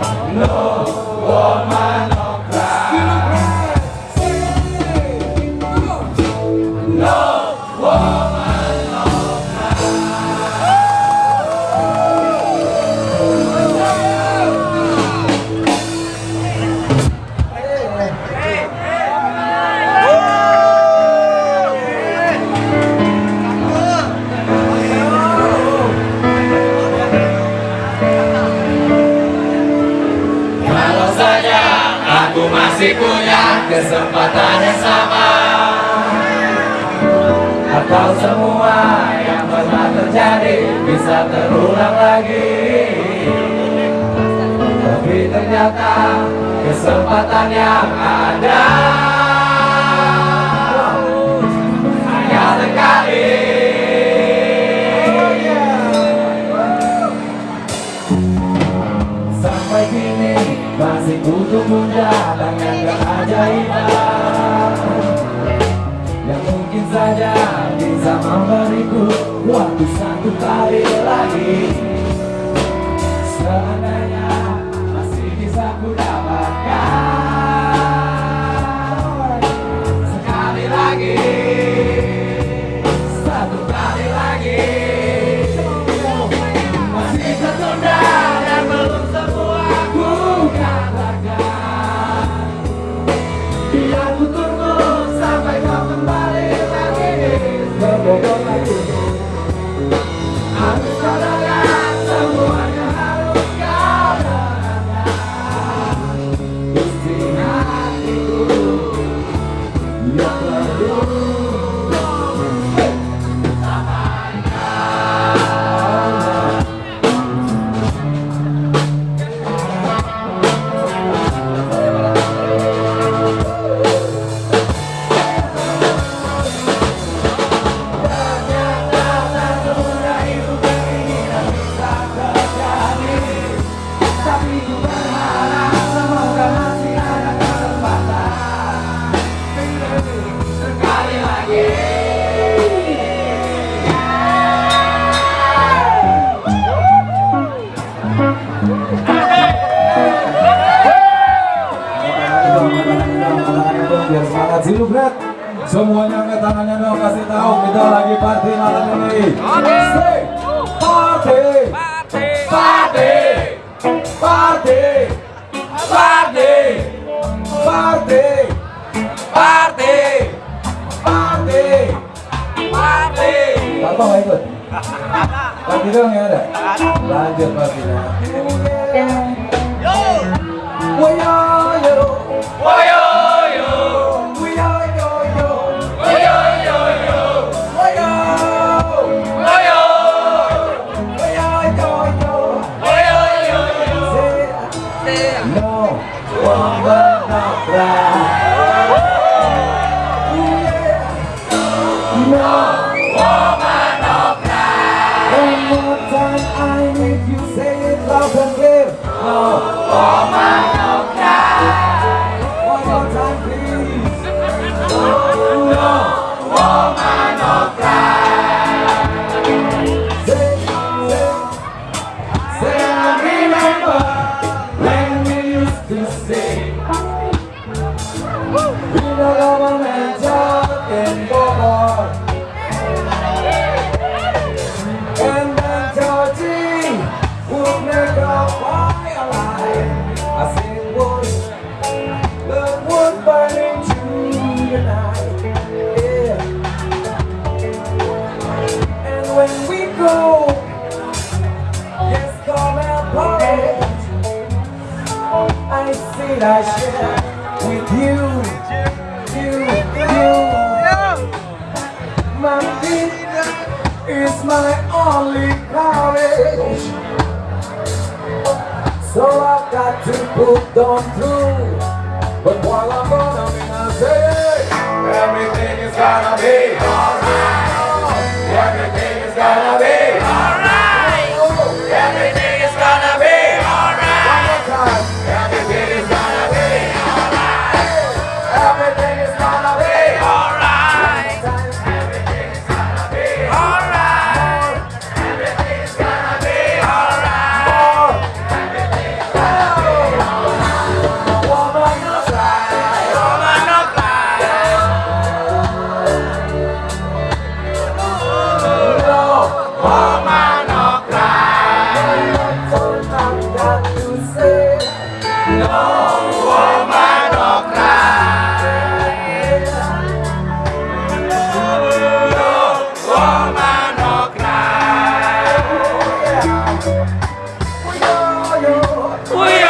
No woman. Masih punya kesempatan yang sama. Atau semua yang pernah terjadi bisa terulang lagi. Tapi ternyata kesempatan yang ada muda dengan keajaiban Yang mungkin saja bisa memberiku waktu satu kali lagi. Seandainya biar semangat Brad semuanya angkat tangannya dong kasih tahu kita lagi party malam ini party party party! Party! Party! Party! Party Bapak nggak ikut? Pak Bidong yang ada? Lanjut Pak Bidong. Woyo, yo, woyo. I share with you You, you My feet is my only courage So I've got to put them through. But while I'm gonna say Everything is gonna be alright. Everything is gonna be Oh, yeah.